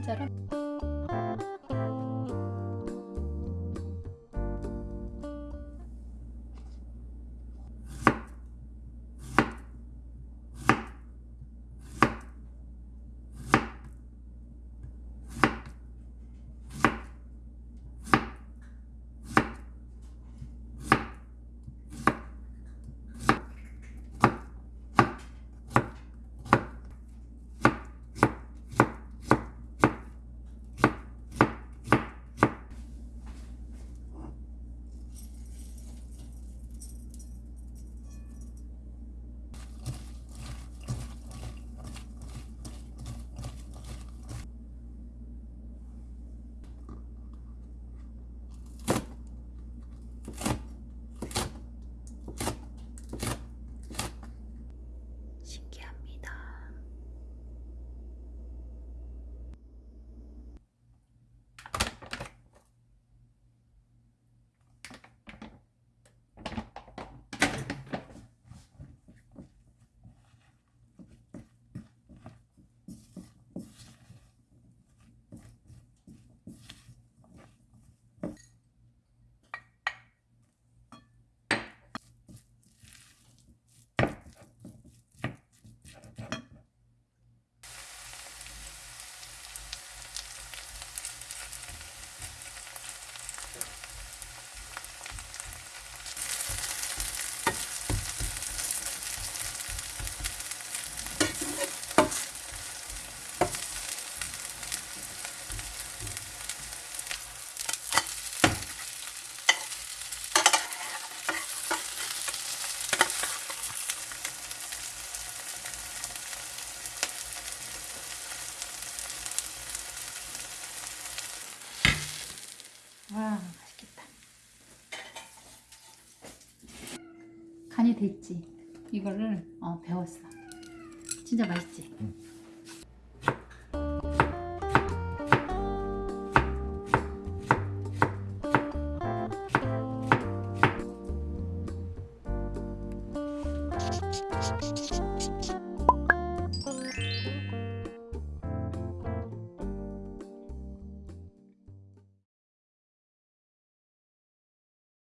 진 와 맛있겠다. 간이 됐지. 이거를 어, 배웠어. 진짜 맛있지.